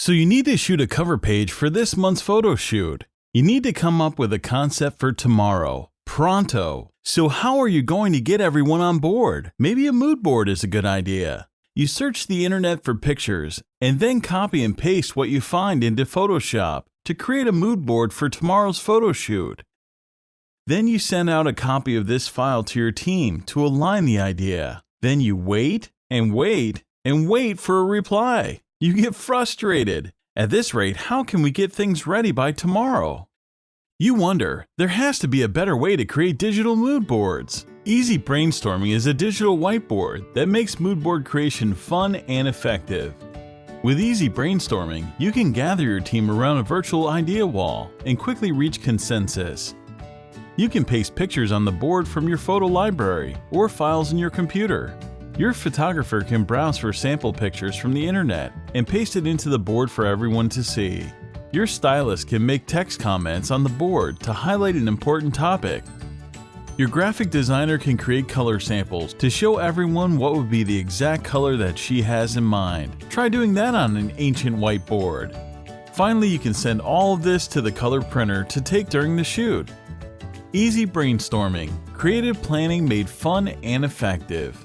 So you need to shoot a cover page for this month's photo shoot. You need to come up with a concept for tomorrow, pronto. So how are you going to get everyone on board? Maybe a mood board is a good idea. You search the internet for pictures and then copy and paste what you find into Photoshop to create a mood board for tomorrow's photo shoot. Then you send out a copy of this file to your team to align the idea. Then you wait and wait and wait for a reply. You get frustrated. At this rate, how can we get things ready by tomorrow? You wonder, there has to be a better way to create digital mood boards. Easy Brainstorming is a digital whiteboard that makes mood board creation fun and effective. With Easy Brainstorming, you can gather your team around a virtual idea wall and quickly reach consensus. You can paste pictures on the board from your photo library or files in your computer. Your photographer can browse for sample pictures from the internet and paste it into the board for everyone to see. Your stylist can make text comments on the board to highlight an important topic. Your graphic designer can create color samples to show everyone what would be the exact color that she has in mind. Try doing that on an ancient whiteboard. Finally, you can send all of this to the color printer to take during the shoot. Easy brainstorming, creative planning made fun and effective.